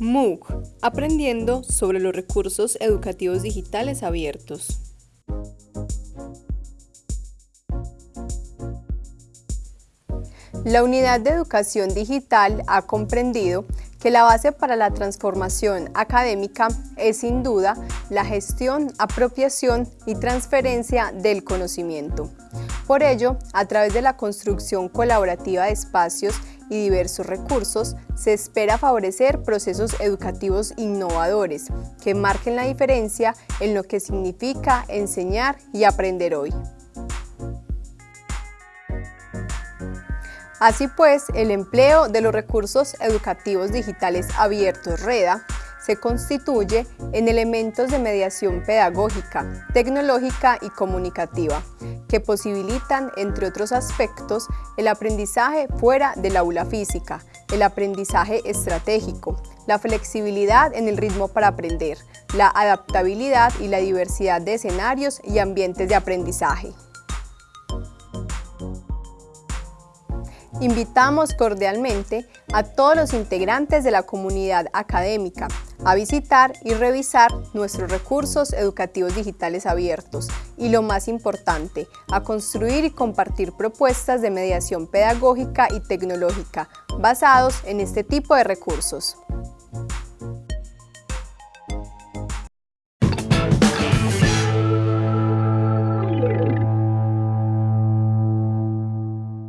MOOC, aprendiendo sobre los recursos educativos digitales abiertos. La Unidad de Educación Digital ha comprendido que la base para la transformación académica es sin duda la gestión, apropiación y transferencia del conocimiento. Por ello, a través de la construcción colaborativa de espacios y diversos recursos, se espera favorecer procesos educativos innovadores que marquen la diferencia en lo que significa enseñar y aprender hoy. Así pues, el empleo de los recursos educativos digitales abiertos REDA se constituye en elementos de mediación pedagógica, tecnológica y comunicativa, que posibilitan, entre otros aspectos, el aprendizaje fuera del aula física, el aprendizaje estratégico, la flexibilidad en el ritmo para aprender, la adaptabilidad y la diversidad de escenarios y ambientes de aprendizaje. Invitamos cordialmente a todos los integrantes de la comunidad académica a visitar y revisar nuestros recursos educativos digitales abiertos y lo más importante, a construir y compartir propuestas de mediación pedagógica y tecnológica basados en este tipo de recursos.